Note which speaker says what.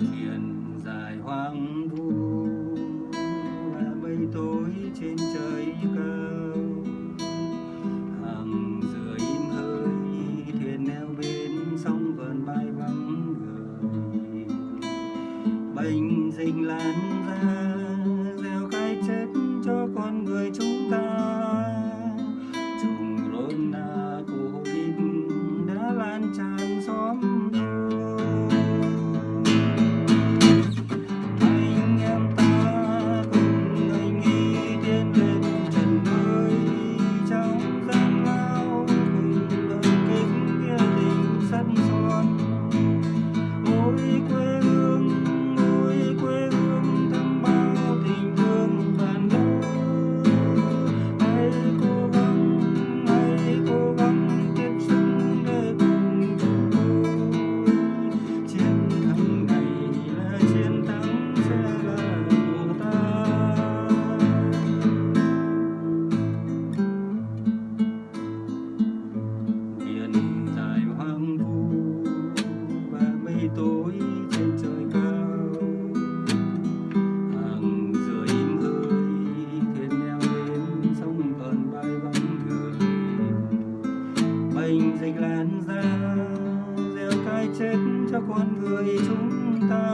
Speaker 1: miền dài hoang vu mây tối trên trời cao. Hàng rưỡi hơi, thuyền neo bên sông vờn bay vắng người. Bình dình lan ra dịch lan ra gieo cái chết cho con người chúng ta.